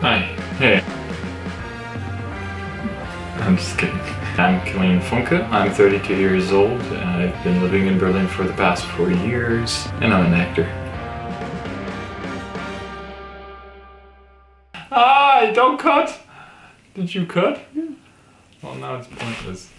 Hi. Hey. I'm just kidding. I'm Kilian Funke. I'm 32 years old. I've been living in Berlin for the past four years, and I'm an actor. Ah, don't cut! Did you cut? Yeah. Well, now it's pointless.